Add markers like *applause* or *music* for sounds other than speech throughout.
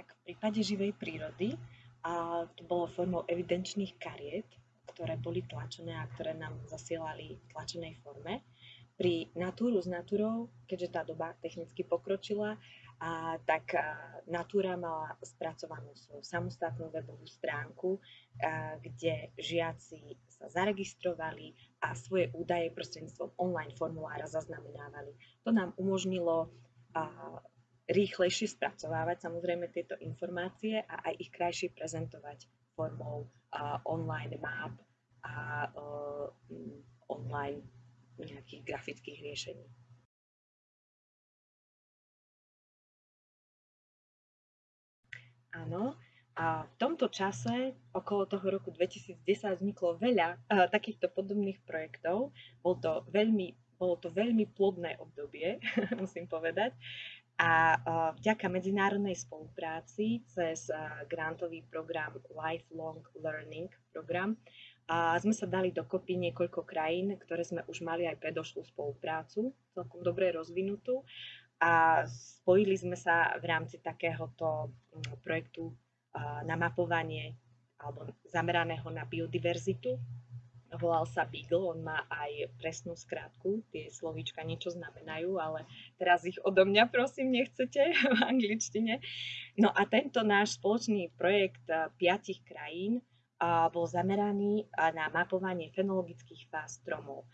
Tak v prípade živej prírody a to bolo formou evidenčných kariet, ktoré boli tlačené a ktoré nám zasielali v tlačenej forme. Pri Natúru s Natúrou, keďže tá doba technicky pokročila, a tak Natúra mala spracovanú svoju samostatnú webovú stránku, a, kde žiaci sa zaregistrovali a svoje údaje prostredníctvom online formulára zaznamenávali. To nám umožnilo a, rýchlejšie spracovávať samozrejme tieto informácie a aj ich krajšie prezentovať formou a, online map a a online nejakých grafických riešení. Áno, a v tomto čase, okolo toho roku 2010, vzniklo veľa uh, takýchto podobných projektov. Bol to veľmi, bolo to veľmi plodné obdobie, *laughs* musím povedať. A uh, vďaka medzinárodnej spolupráci cez uh, grantový program Lifelong Learning program a sme sa dali dokopy niekoľko krajín, ktoré sme už mali aj predošlú spoluprácu, celkom dobre rozvinutú. A spojili sme sa v rámci takéhoto mm, projektu na mapovanie alebo zameraného na biodiverzitu. Volal sa Beagle, on má aj presnú skrátku, tie slovíčka niečo znamenajú, ale teraz ich odo mňa prosím nechcete *laughs* v angličtine. No a tento náš spoločný projekt piatich krajín bol zameraný na mapovanie fenologických fáz stromov.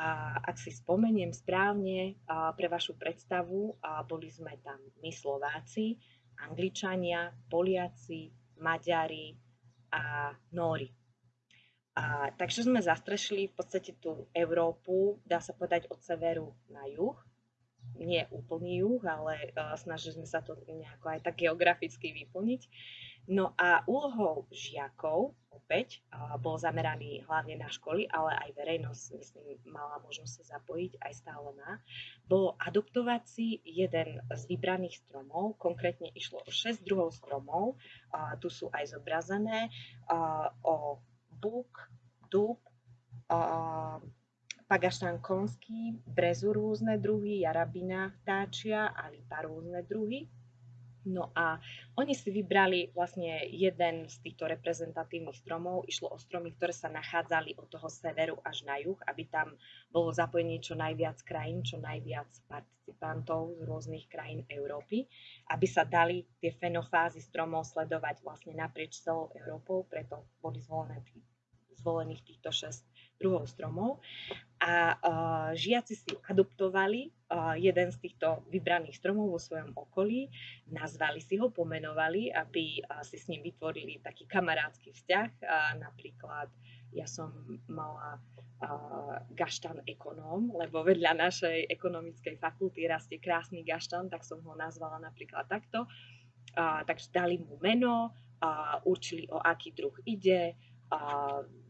A ak si spomeniem správne, pre vašu predstavu, boli sme tam my Slováci, Angličania, Poliaci, Maďari a Nóri. A, takže sme zastrešili v podstate tú Európu, dá sa povedať od severu na juh. Nie úplný juh, ale uh, snažili sme sa to nejako aj tak geograficky vyplniť. No a úlohou žiakov, opäť, bol zameraný hlavne na školy, ale aj verejnosť, myslím, mala možnosť sa zapojiť, aj stále má, bolo adoptovať si jeden z vybraných stromov, konkrétne išlo o 6 druhov stromov, a tu sú aj zobrazené, o dub, a, pagaštan konský, brezu rôzne druhy, jarabina vtáčia a rôzne druhy. No a oni si vybrali vlastne jeden z týchto reprezentatívnych stromov. Išlo o stromy, ktoré sa nachádzali od toho severu až na juh, aby tam bolo zapojenie čo najviac krajín, čo najviac participantov z rôznych krajín Európy, aby sa dali tie fenofázy stromov sledovať vlastne naprieč celou Európou, preto boli zvolené zvolených týchto 6 druhov stromov. A uh, žiaci si adoptovali uh, jeden z týchto vybraných stromov vo svojom okolí, nazvali si ho, pomenovali, aby uh, si s ním vytvorili taký kamarádsky vzťah. Napríklad ja som mala gaštan ekonóm, lebo vedľa našej ekonomickej fakulty rastie krásny gaštan, tak som ho nazvala napríklad takto. Uh, takže dali mu meno, uh, určili o aký druh ide,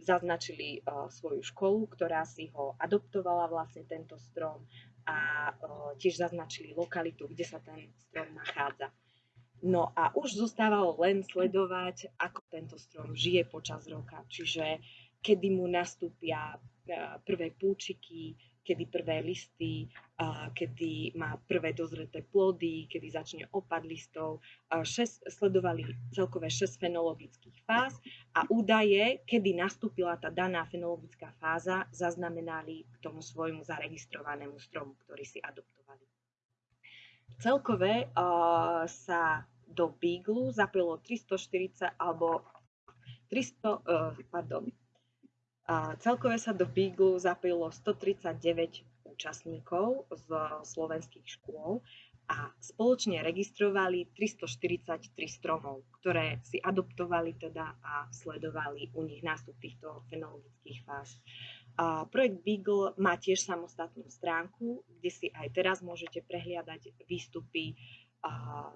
zaznačili svoju školu, ktorá si ho adoptovala vlastne tento strom a tiež zaznačili lokalitu, kde sa ten strom nachádza. No a už zostávalo len sledovať, ako tento strom žije počas roka, čiže kedy mu nastúpia prvé púčiky, kedy prvé listy, kedy má prvé dozreté plody, kedy začne opad listov. Šest, sledovali celkové 6 fenologických fáz a údaje, kedy nastúpila tá daná fenologická fáza, zaznamenali k tomu svojmu zaregistrovanému stromu, ktorý si adoptovali. Celkové sa do Beagle zapojilo 340 alebo 300, uh, pardon, a celkové sa do Beagle zapojilo 139 účastníkov z slovenských škôl a spoločne registrovali 343 stromov, ktoré si adoptovali teda a sledovali u nich nástup týchto fenologických fáz. A projekt Beagle má tiež samostatnú stránku, kde si aj teraz môžete prehliadať výstupy a,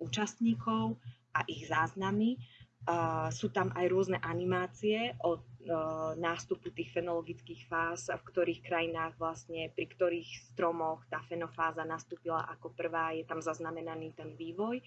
účastníkov a ich záznamy sú tam aj rôzne animácie od nástupu tých fenologických fáz, v ktorých krajinách vlastne, pri ktorých stromoch tá fenofáza nastúpila ako prvá, je tam zaznamenaný ten vývoj.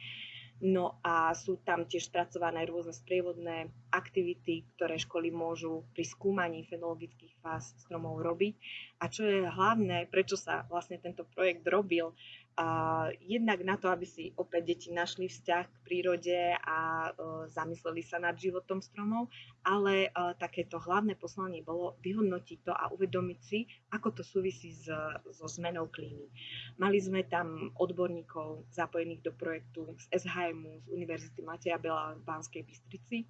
No a sú tam tiež spracované rôzne sprievodné aktivity, ktoré školy môžu pri skúmaní fenologických fáz stromov robiť. A čo je hlavné, prečo sa vlastne tento projekt robil, A jednak na to, aby si opäť deti našli vzťah k prírode a uh, zamysleli sa nad životom stromov, ale uh, takéto hlavné poslanie bolo vyhodnotiť to a uvedomiť si, ako to súvisí s, so zmenou klímy. Mali sme tam odborníkov zapojených do projektu z SHMu, z Univerzity Mateja Bela v Banskej Bystrici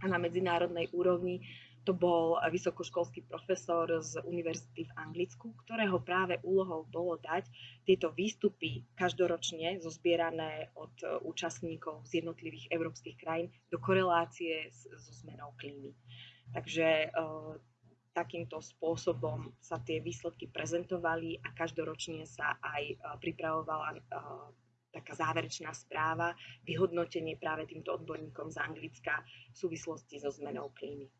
a na medzinárodnej úrovni to bol vysokoškolský profesor z univerzity v Anglicku, ktorého práve úlohou bolo dať tieto výstupy každoročne zozbierané od e, účastníkov z jednotlivých európskych krajín do korelácie so zmenou klímy. Takže e, takýmto spôsobom sa tie výsledky prezentovali a každoročne sa aj e, pripravovala taká záverečná správa, vyhodnotenie práve týmto odborníkom z Anglicka v súvislosti so zmenou klímy.